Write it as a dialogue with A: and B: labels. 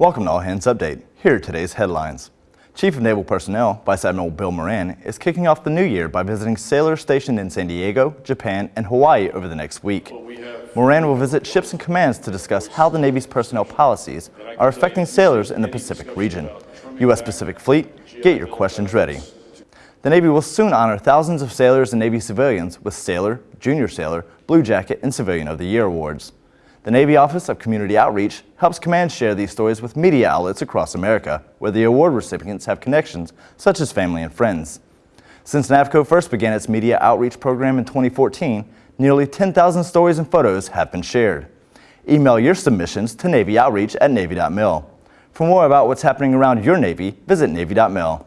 A: Welcome to All Hands Update. Here are today's headlines. Chief of Naval Personnel, Vice Admiral Bill Moran, is kicking off the new year by visiting sailors stationed in San Diego, Japan, and Hawaii over the next week. Moran will visit ships and commands to discuss how the Navy's personnel policies are affecting sailors in the Pacific region. U.S. Pacific Fleet, get your questions ready. The Navy will soon honor thousands of sailors and Navy civilians with Sailor, Junior Sailor, Blue Jacket, and Civilian of the Year awards. The Navy Office of Community Outreach helps commands share these stories with media outlets across America, where the award recipients have connections, such as family and friends. Since NAVCO first began its media outreach program in 2014, nearly 10,000 stories and photos have been shared. Email your submissions to Navy Outreach at Navy.mil. For more about what's happening around your Navy, visit Navy.mil.